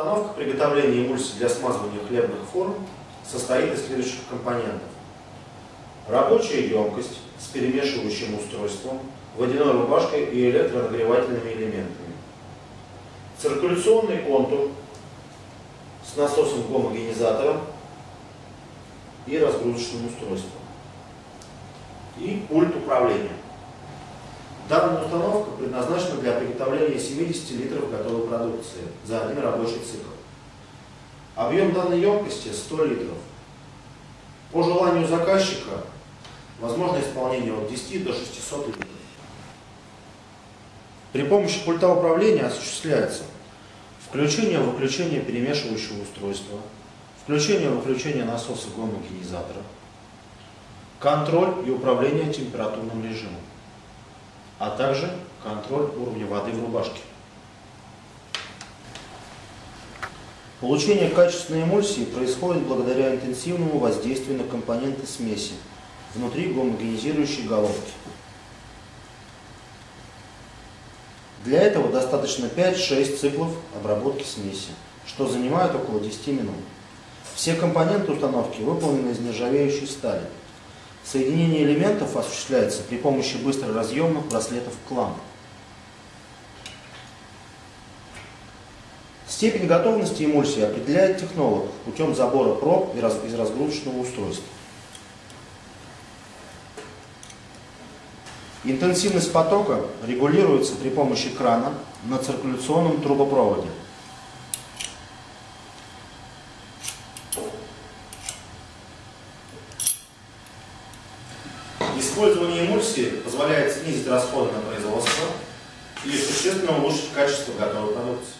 Установка приготовления эмульсии для смазывания хлебных форм состоит из следующих компонентов. Рабочая емкость с перемешивающим устройством, водяной рубашкой и электронагревательными элементами. Циркуляционный контур с насосом-гомогенизатором и разгрузочным устройством. И пульт управления. Данная установка предназначена для приготовления 70 литров готовой продукции за один рабочий цикл. Объем данной емкости 100 литров. По желанию заказчика возможно исполнение от 10 до 600 литров. При помощи пульта управления осуществляется включение-выключение перемешивающего устройства, включение-выключение насоса гомогенизатора, контроль и управление температурным режимом а также контроль уровня воды в рубашке. Получение качественной эмульсии происходит благодаря интенсивному воздействию на компоненты смеси внутри гомогенизирующей головки. Для этого достаточно 5-6 циклов обработки смеси, что занимает около 10 минут. Все компоненты установки выполнены из нержавеющей стали. Соединение элементов осуществляется при помощи быстроразъемных браслетов клам. Степень готовности эмульсии определяет технолог путем забора проб из разгрузочного устройства. Интенсивность потока регулируется при помощи крана на циркуляционном трубопроводе. Использование эмульсии позволяет снизить расходы на производство и существенно улучшить качество готовой продукции.